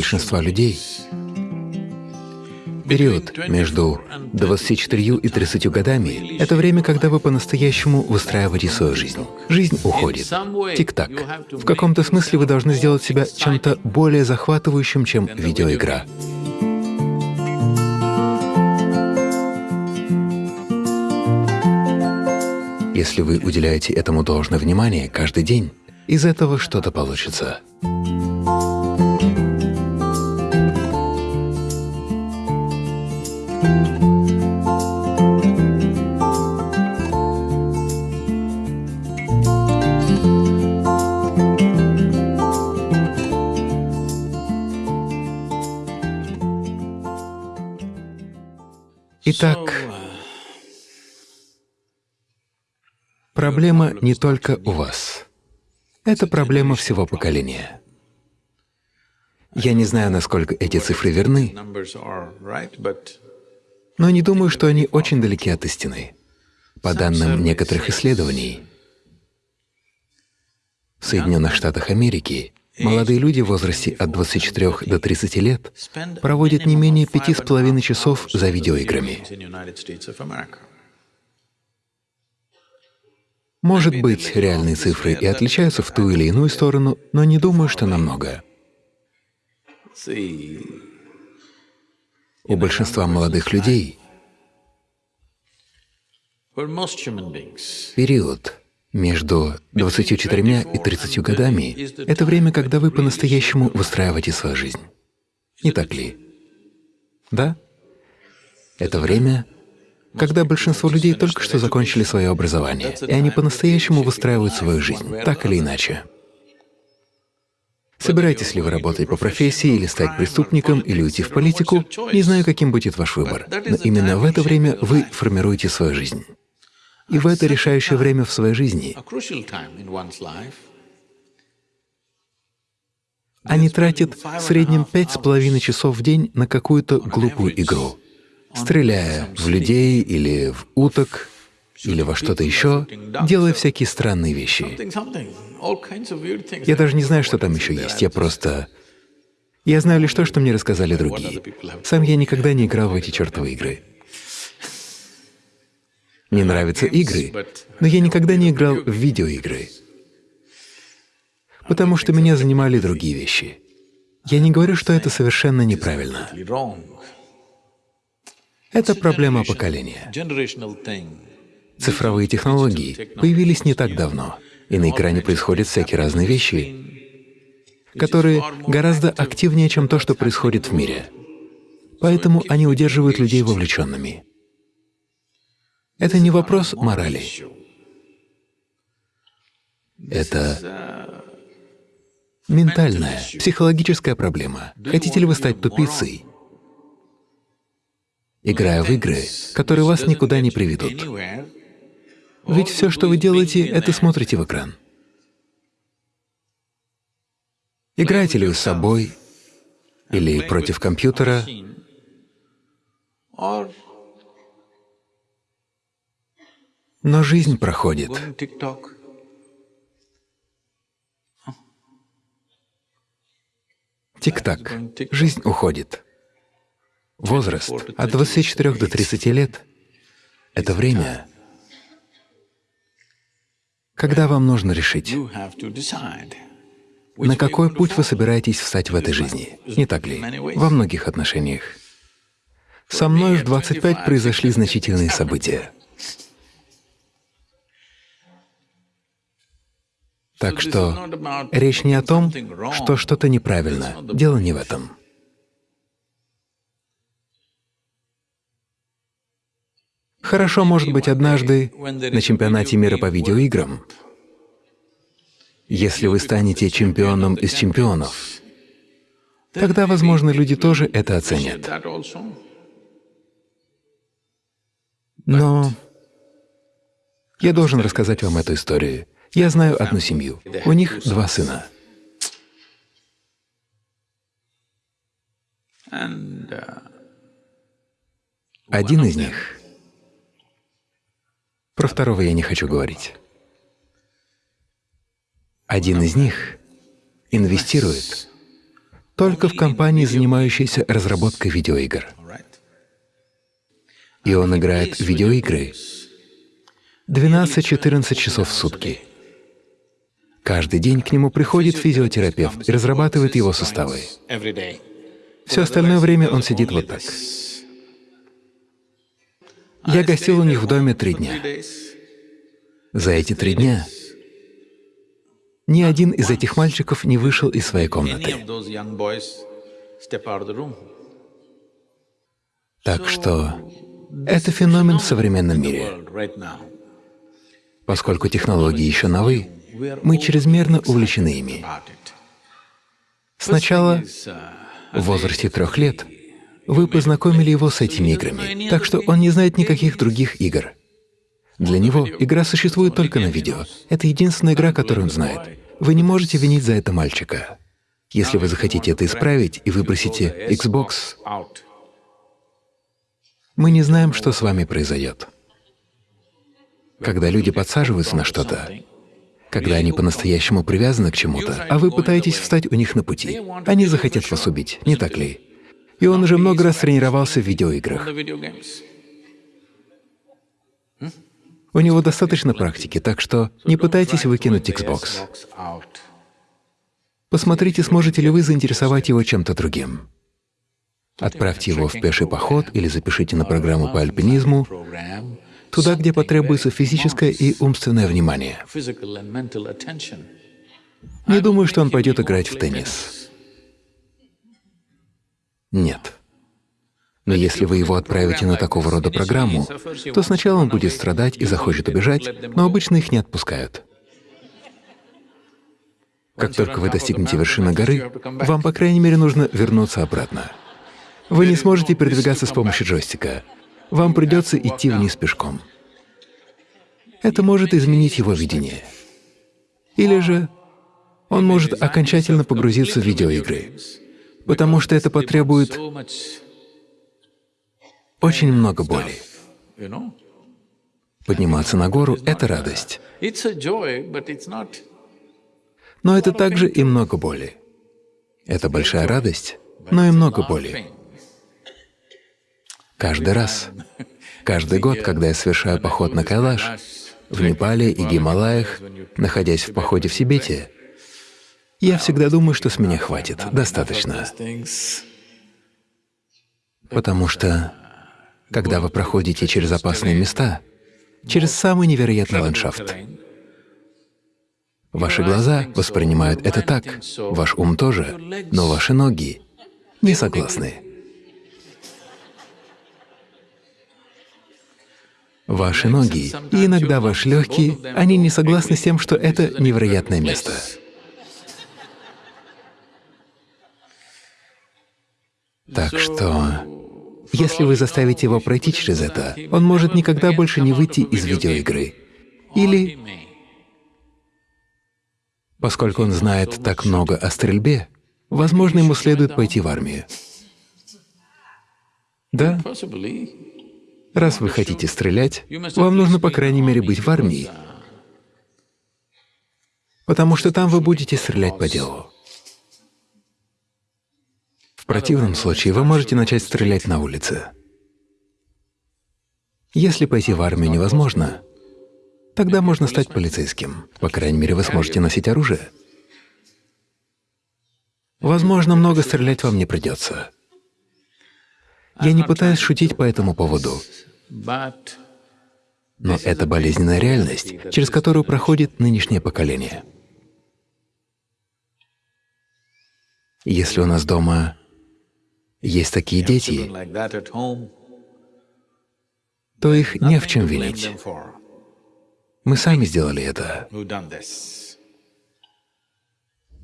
большинства людей период между 24 и 30 годами — это время, когда вы по-настоящему выстраиваете свою жизнь. Жизнь уходит. Тик-так. В каком-то смысле вы должны сделать себя чем-то более захватывающим, чем видеоигра. Если вы уделяете этому должное внимание каждый день, из этого что-то получится. Итак, проблема не только у вас. Это проблема всего поколения. Я не знаю, насколько эти цифры верны, но не думаю, что они очень далеки от истины. По данным некоторых исследований, в Соединенных Штатах Америки Молодые люди в возрасте от 24 до 30 лет проводят не менее пяти с половиной часов за видеоиграми. Может быть, реальные цифры и отличаются в ту или иную сторону, но не думаю, что намного. У большинства молодых людей период между 24 и 30 годами — это время, когда вы по-настоящему выстраиваете свою жизнь. Не так ли? Да? Это время, когда большинство людей только что закончили свое образование, и они по-настоящему выстраивают свою жизнь, так или иначе. Собираетесь ли вы работать по профессии, или стать преступником, или уйти в политику, не знаю, каким будет ваш выбор, но именно в это время вы формируете свою жизнь. И в это решающее время в своей жизни они тратят в среднем пять с половиной часов в день на какую-то глупую игру, стреляя в людей или в уток, или во что-то еще, делая всякие странные вещи. Я даже не знаю, что там еще есть, я просто… Я знаю лишь то, что мне рассказали другие. Сам я никогда не играл в эти чертовы игры. Мне нравятся игры, но я никогда не играл в видеоигры, потому что меня занимали другие вещи. Я не говорю, что это совершенно неправильно. Это проблема поколения. Цифровые технологии появились не так давно, и на экране происходят всякие разные вещи, которые гораздо активнее, чем то, что происходит в мире. Поэтому они удерживают людей вовлеченными. Это не вопрос морали. Это ментальная, психологическая проблема. Хотите ли вы стать тупицей, играя в игры, которые вас никуда не приведут? Ведь все, что вы делаете, это смотрите в экран. Играете ли вы с собой или против компьютера, но жизнь проходит. Тик-так, жизнь уходит. Возраст от 24 до 30 лет — это время, когда вам нужно решить, на какой путь вы собираетесь встать в этой жизни, не так ли? Во многих отношениях. Со мной в 25 произошли значительные события. Так что речь не о том, что что-то неправильно, дело не в этом. Хорошо, может быть, однажды на чемпионате мира по видеоиграм, если вы станете чемпионом из чемпионов, тогда, возможно, люди тоже это оценят. Но я должен рассказать вам эту историю. Я знаю одну семью. У них два сына. Один из них, про второго я не хочу говорить, один из них инвестирует только в компании, занимающейся разработкой видеоигр. И он играет в видеоигры 12-14 часов в сутки. Каждый день к нему приходит физиотерапевт и разрабатывает его суставы. Все остальное время он сидит вот так. Я гостил у них в доме три дня. За эти три дня ни один из этих мальчиков не вышел из своей комнаты. Так что это феномен в современном мире. Поскольку технологии еще новы, мы чрезмерно увлечены ими. Сначала, в возрасте трех лет, вы познакомили его с этими играми, так что он не знает никаких других игр. Для него игра существует только на видео. Это единственная игра, которую он знает. Вы не можете винить за это мальчика. Если вы захотите это исправить и выбросите Xbox, мы не знаем, что с вами произойдет. Когда люди подсаживаются на что-то, когда они по-настоящему привязаны к чему-то, а вы пытаетесь встать у них на пути, они захотят вас убить, не так ли? И он уже много раз тренировался в видеоиграх. У него достаточно практики, так что не пытайтесь выкинуть Xbox. Посмотрите, сможете ли вы заинтересовать его чем-то другим. Отправьте его в пеший поход или запишите на программу по альпинизму, туда, где потребуется физическое и умственное внимание. Не думаю, что он пойдет играть в теннис. Нет. Но если вы его отправите на такого рода программу, то сначала он будет страдать и захочет убежать, но обычно их не отпускают. Как только вы достигнете вершины горы, вам, по крайней мере, нужно вернуться обратно. Вы не сможете передвигаться с помощью джойстика. Вам придется идти вниз пешком. Это может изменить его видение. Или же он может окончательно погрузиться в видеоигры, потому что это потребует очень много боли. Подниматься на гору — это радость. Но это также и много боли. Это большая радость, но и много боли. Каждый раз, каждый год, когда я совершаю поход на Кайлаш, в Непале и Гималаях, находясь в походе в Сибете, я всегда думаю, что с меня хватит, достаточно. Потому что когда вы проходите через опасные места, через самый невероятный ландшафт. Ваши глаза воспринимают это так, ваш ум тоже, но ваши ноги не согласны. Ваши ноги и иногда ваши легкие, они не согласны с тем, что это невероятное место. Так что если вы заставите его пройти через это, он может никогда больше не выйти из видеоигры. Или, поскольку он знает так много о стрельбе, возможно, ему следует пойти в армию. Да? Раз вы хотите стрелять, вам нужно, по крайней мере, быть в армии, потому что там вы будете стрелять по делу противном случае вы можете начать стрелять на улице. Если пойти в армию невозможно, тогда можно стать полицейским. По крайней мере, вы сможете носить оружие. Возможно, много стрелять вам не придется. Я не пытаюсь шутить по этому поводу, но это болезненная реальность, через которую проходит нынешнее поколение. Если у нас дома есть такие дети, то их не в чем винить. Мы сами сделали это.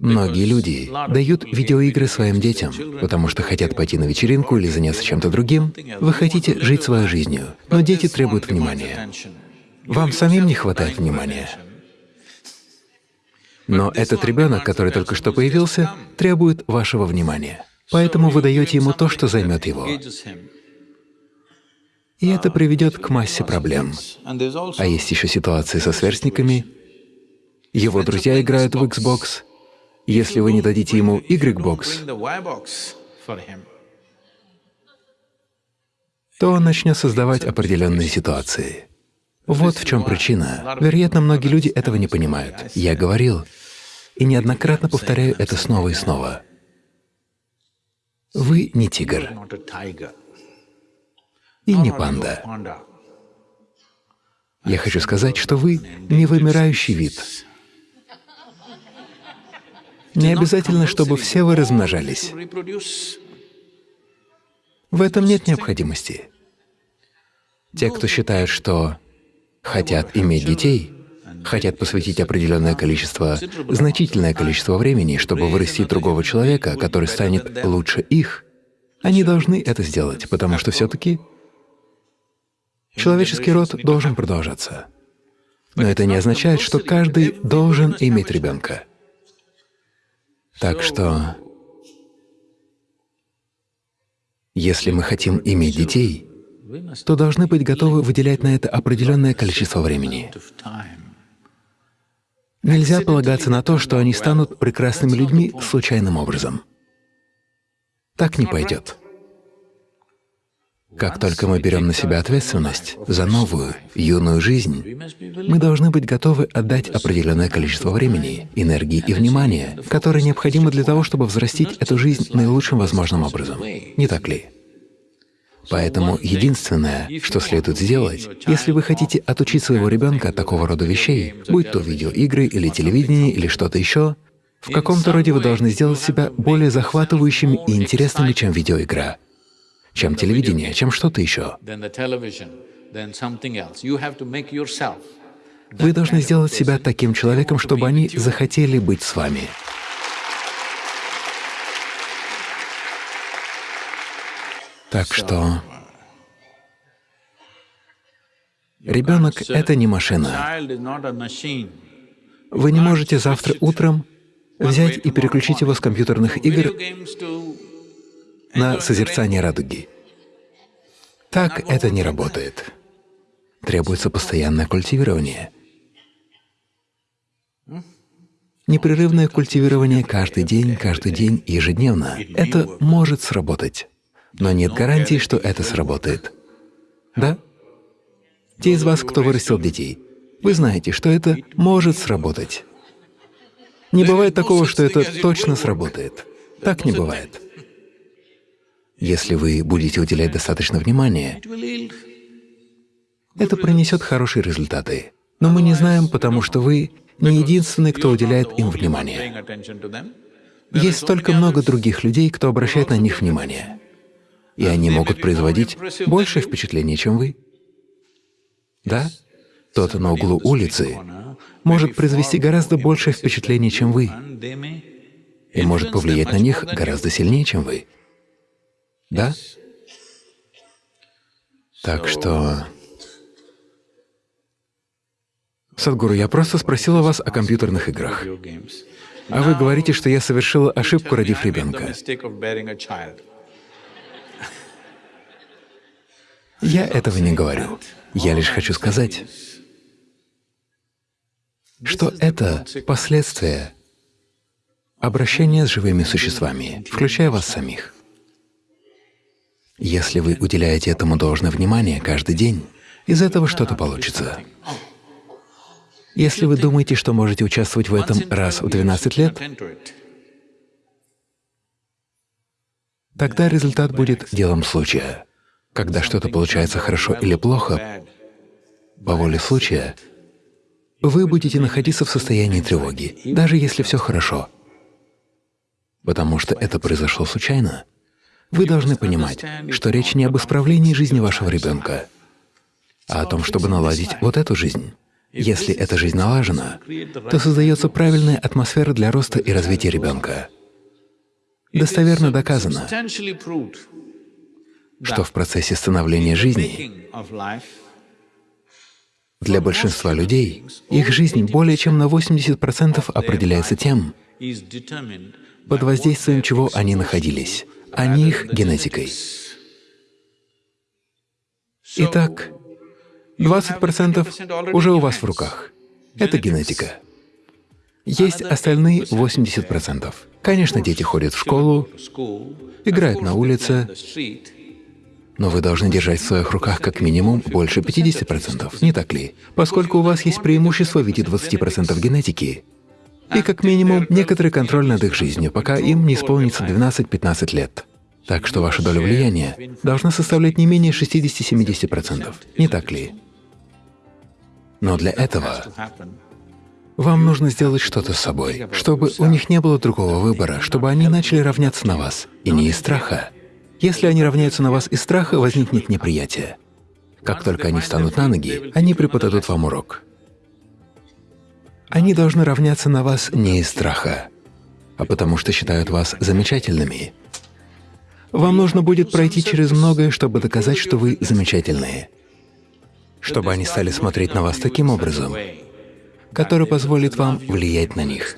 Многие люди дают видеоигры своим детям, потому что хотят пойти на вечеринку или заняться чем-то другим. Вы хотите жить своей жизнью, но дети требуют внимания. Вам самим не хватает внимания. Но этот ребенок, который только что появился, требует вашего внимания. Поэтому вы даете ему то, что займет его. И это приведет к массе проблем. А есть еще ситуации со сверстниками. Его друзья играют в Xbox, Если вы не дадите ему Y-бокс, то он начнет создавать определенные ситуации. Вот в чем причина. Вероятно, многие люди этого не понимают. Я говорил, и неоднократно повторяю это снова и снова. Вы не тигр и не панда. Я хочу сказать, что вы не вымирающий вид. Не обязательно, чтобы все вы размножались. В этом нет необходимости. Те, кто считают, что хотят иметь детей, хотят посвятить определенное количество, значительное количество времени, чтобы вырастить другого человека, который станет лучше их, они должны это сделать, потому что все-таки человеческий род должен продолжаться. Но это не означает, что каждый должен иметь ребенка. Так что, если мы хотим иметь детей, то должны быть готовы выделять на это определенное количество времени. Нельзя полагаться на то, что они станут прекрасными людьми случайным образом. Так не пойдет. Как только мы берем на себя ответственность за новую, юную жизнь, мы должны быть готовы отдать определенное количество времени, энергии и внимания, которое необходимо для того, чтобы взрастить эту жизнь наилучшим возможным образом. Не так ли? Поэтому единственное, что следует сделать, если вы хотите отучить своего ребенка от такого рода вещей, будь то видеоигры или телевидение или что-то еще, в каком-то роде вы должны сделать себя более захватывающими и интересными, чем видеоигра, чем телевидение, чем что-то еще. Вы должны сделать себя таким человеком, чтобы они захотели быть с вами. Так что ребенок — это не машина. Вы не можете завтра утром взять и переключить его с компьютерных игр на созерцание радуги. Так это не работает. Требуется постоянное культивирование. Непрерывное культивирование каждый день, каждый день, ежедневно — это может сработать но нет гарантии, что это сработает. Да? Те из вас, кто вырастил детей, вы знаете, что это может сработать. Не бывает такого, что это точно сработает. Так не бывает. Если вы будете уделять достаточно внимания, это принесет хорошие результаты. Но мы не знаем, потому что вы не единственный, кто уделяет им внимание. Есть столько много других людей, кто обращает на них внимание и они могут производить большее впечатление, чем вы. Да? Тот на углу улицы может произвести гораздо большее впечатление, чем вы, и может повлиять на них гораздо сильнее, чем вы. Да? Так что… Садгуру, я просто спросила вас о компьютерных играх. А вы говорите, что я совершила ошибку, родив ребенка. Я этого не говорю. Я лишь хочу сказать, что это последствия обращения с живыми существами, включая вас самих. Если вы уделяете этому должное внимание каждый день, из этого что-то получится. Если вы думаете, что можете участвовать в этом раз в 12 лет, тогда результат будет делом случая. Когда что-то получается хорошо или плохо, по воле случая, вы будете находиться в состоянии тревоги, даже если все хорошо. Потому что это произошло случайно. Вы должны понимать, что речь не об исправлении жизни вашего ребенка, а о том, чтобы наладить вот эту жизнь. Если эта жизнь налажена, то создается правильная атмосфера для роста и развития ребенка. Достоверно доказано, что в процессе становления жизни для большинства людей их жизнь более чем на 80% определяется тем, под воздействием чего они находились, а не их генетикой. Итак, 20% уже у вас в руках. Это генетика. Есть остальные 80%. Конечно, дети ходят в школу, играют на улице, но вы должны держать в своих руках как минимум больше 50%, не так ли? Поскольку у вас есть преимущество в виде 20% генетики, и как минимум некоторый контроль над их жизнью, пока им не исполнится 12-15 лет. Так что ваша доля влияния должна составлять не менее 60-70%, не так ли? Но для этого вам нужно сделать что-то с собой, чтобы у них не было другого выбора, чтобы они начали равняться на вас, и не из страха. Если они равняются на вас из страха, возникнет неприятие. Как только они встанут на ноги, они преподадут вам урок. Они должны равняться на вас не из страха, а потому что считают вас замечательными. Вам нужно будет пройти через многое, чтобы доказать, что вы замечательные, чтобы они стали смотреть на вас таким образом, который позволит вам влиять на них.